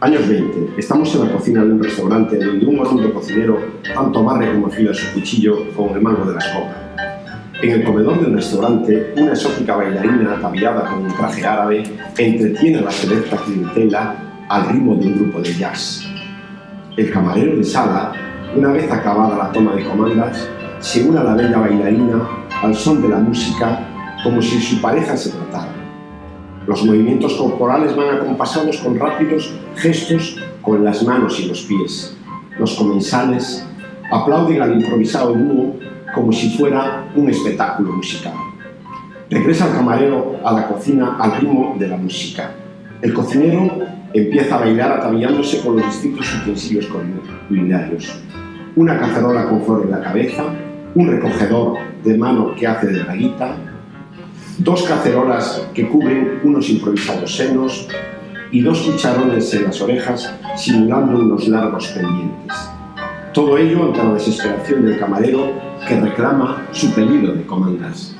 Años 20. Estamos en la cocina de un restaurante donde un hondo cocinero tanto barre como afila su cuchillo con el mango de la escoba. En el comedor del restaurante, una exótica bailarina ataviada con un traje árabe entretiene a la selecta clientela al ritmo de un grupo de jazz. El camarero de sala, una vez acabada la toma de comandas, se une a la bella bailarina al son de la música como si su pareja se tratara. Los movimientos corporales van acompasados con rápidos gestos con las manos y los pies. Los comensales aplauden al improvisado dúo como si fuera un espectáculo musical. Regresa el camarero a la cocina al ritmo de la música. El cocinero empieza a bailar atavillándose con los distintos utensilios culinarios. Una cacerola con flor en la cabeza, un recogedor de mano que hace de braguita, dos cacerolas que cubren unos improvisados senos y dos cucharones en las orejas simulando unos largos pendientes. Todo ello ante la desesperación del camarero que reclama su pedido de comandas.